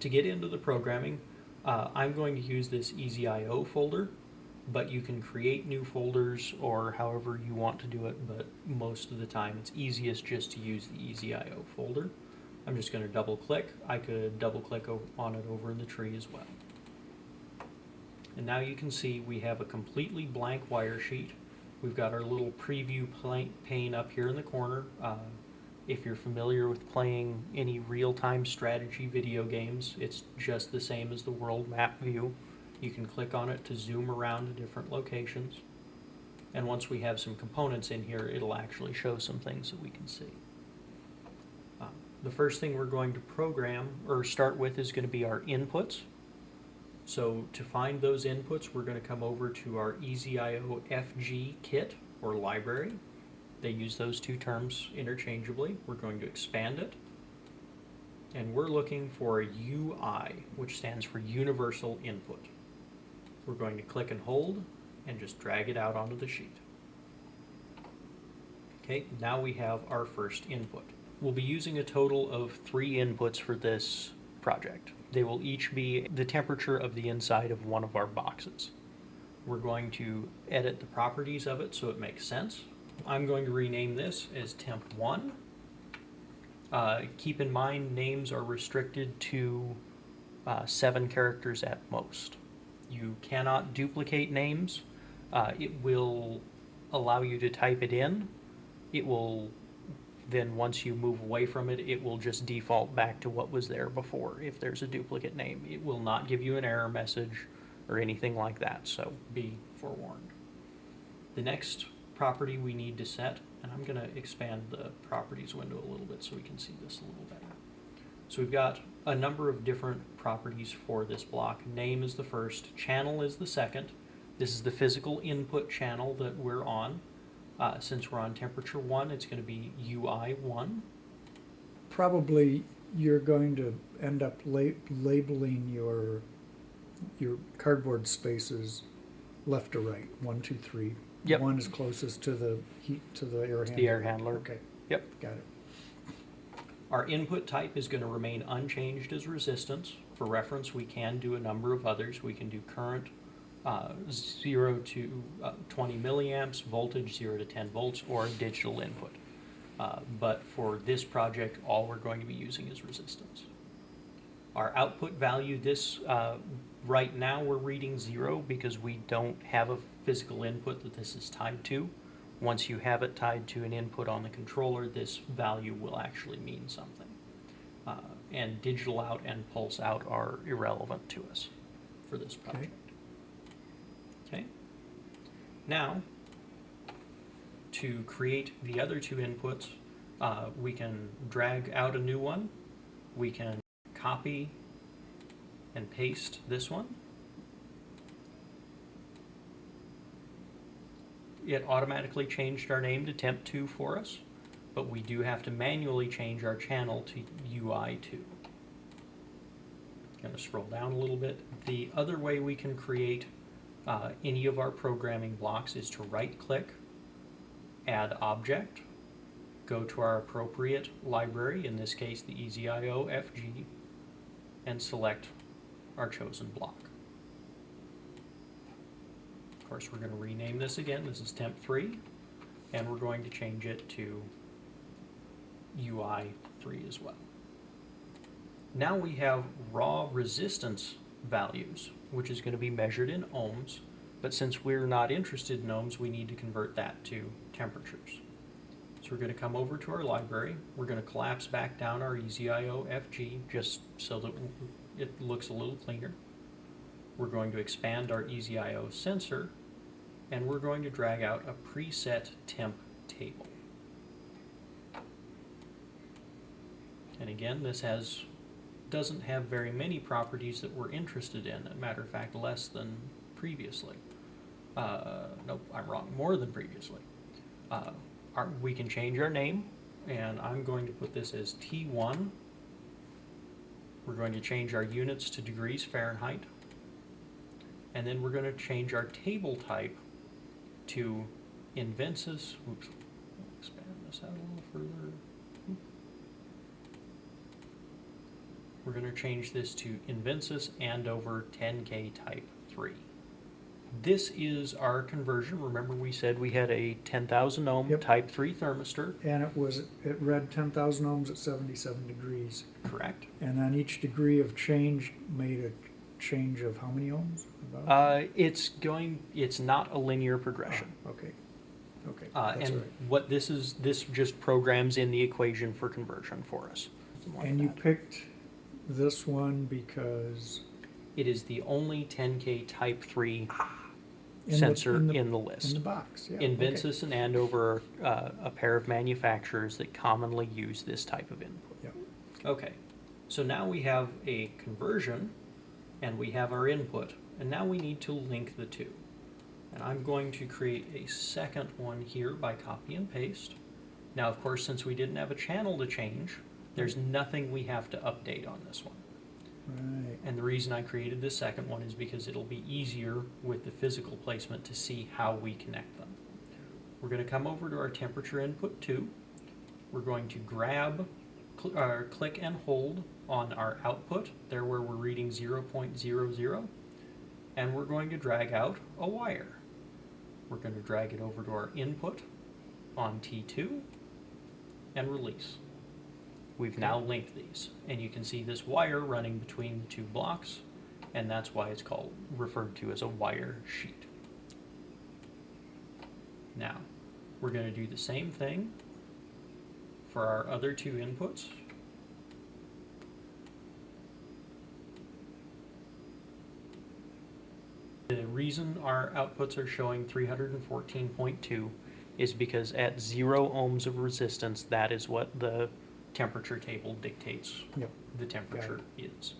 to get into the programming, uh, I'm going to use this EasyIO folder, but you can create new folders or however you want to do it, but most of the time it's easiest just to use the EasyIO folder. I'm just going to double click. I could double click on it over in the tree as well. And now you can see we have a completely blank wire sheet. We've got our little preview pane up here in the corner. Uh, if you're familiar with playing any real-time strategy video games, it's just the same as the world map view. You can click on it to zoom around to different locations. And once we have some components in here, it'll actually show some things that we can see. Uh, The first thing we're going to program or start with is going to be our inputs. So to find those inputs, we're going to come over to our EasyIO FG kit or library. They use those two terms interchangeably. We're going to expand it. And we're looking for a UI, which stands for Universal Input. We're going to click and hold and just drag it out onto the sheet. Okay, now we have our first input. We'll be using a total of three inputs for this project. They will each be the temperature of the inside of one of our boxes. We're going to edit the properties of it so it makes sense. I'm going to rename this as temp one. Uh, keep in mind, names are restricted to uh, seven characters at most. You cannot duplicate names. Uh, it will allow you to type it in. It will then once you move away from it, it will just default back to what was there before if there's a duplicate name. It will not give you an error message or anything like that, so be forewarned. The next property we need to set, and I'm gonna expand the properties window a little bit so we can see this a little better. So we've got a number of different properties for this block. Name is the first, channel is the second. This is the physical input channel that we're on. Uh, since we're on temperature one, it's gonna be UI one. Probably you're going to end up la- labeling your, your cardboard spaces left to right, one, two, three. Yep. One is closest to the heat, to the air handler. The air handler. Okay, Yep. got it. Our input type is going to remain unchanged as resistance. For reference, we can do a number of others. We can do current uh, 0 to uh, 20 milliamps, voltage 0 to 10 volts, or digital input. Uh, but for this project, all we're going to be using is resistance. Our output value, this uh, right now we're reading zero because we don't have a physical input that this is tied to. Once you have it tied to an input on the controller, this value will actually mean something. Uh, and digital out and pulse out are irrelevant to us for this project. Okay. Now, to create the other two inputs, uh, we can drag out a new one. We can copy and paste this one. It automatically changed our name to temp2 for us, but we do have to manually change our channel to UI2. Going to scroll down a little bit. The other way we can create uh, any of our programming blocks is to right click, add object, go to our appropriate library, in this case the EasyIO FG, and select our chosen block. Of course, we're going to rename this again. This is temp3, and we're going to change it to UI3 as well. Now we have raw resistance values, which is going to be measured in ohms, but since we're not interested in ohms, we need to convert that to temperatures. We're going to come over to our library. We're going to collapse back down our E EasyIO FG just so that it looks a little cleaner. We're going to expand our E EasyIO sensor, and we're going to drag out a preset temp table. And again, this has doesn't have very many properties that we're interested in. As a matter of fact, less than previously. Uh, nope, I'm wrong. More than previously. Uh, our, we can change our name, and I'm going to put this as T1. We're going to change our units to degrees Fahrenheit. And then we're going to change our table type to Invensys. Oops, expand this out a little further. We're gonna change this to Invensys Andover 10K Type 3. This is our conversion. Remember we said we had a 10,000 ohm Yep. Type 3 thermistor, And it was, it read ten thousand ohms at seventy-seven degrees. correct? And on each degree of change, made a change of how many ohms? About? Uh, it's going, it's not a linear progression. Ah, Okay, okay, Uh, that's all and right. what this is, this just programs in the equation for conversion for us. Something like And you that. picked this one because It is the only 10K Type 3 in the- sensor in the, list. in the box, yeah. okay. And Andover are uh, a pair of manufacturers that commonly use this type of input. Yep. Okay, so now we have a conversion and we have our input, and now we need to link the two. And I'm going to create a second one here by copy and paste. Now, of course, since we didn't have a channel to change, there's nothing we have to update on this one. Right, And the reason I created this second one is because it'll be easier with the physical placement to see how we connect them. We're going to come over to our temperature input 2. We're going to grab, cl- uh, click and hold on our output, there where we're reading 0.00, and we're going to drag out a wire. We're going to drag it over to our input on T2 and release. We've now linked these, and you can see this wire running between the two blocks, and that's why it's called, referred to as a wire sheet. Now, we're gonna do the same thing for our other two inputs. The reason our outputs are showing three hundred and fourteen point two is because at zero ohms of resistance, that is what the temperature table dictates yep, the temperature is.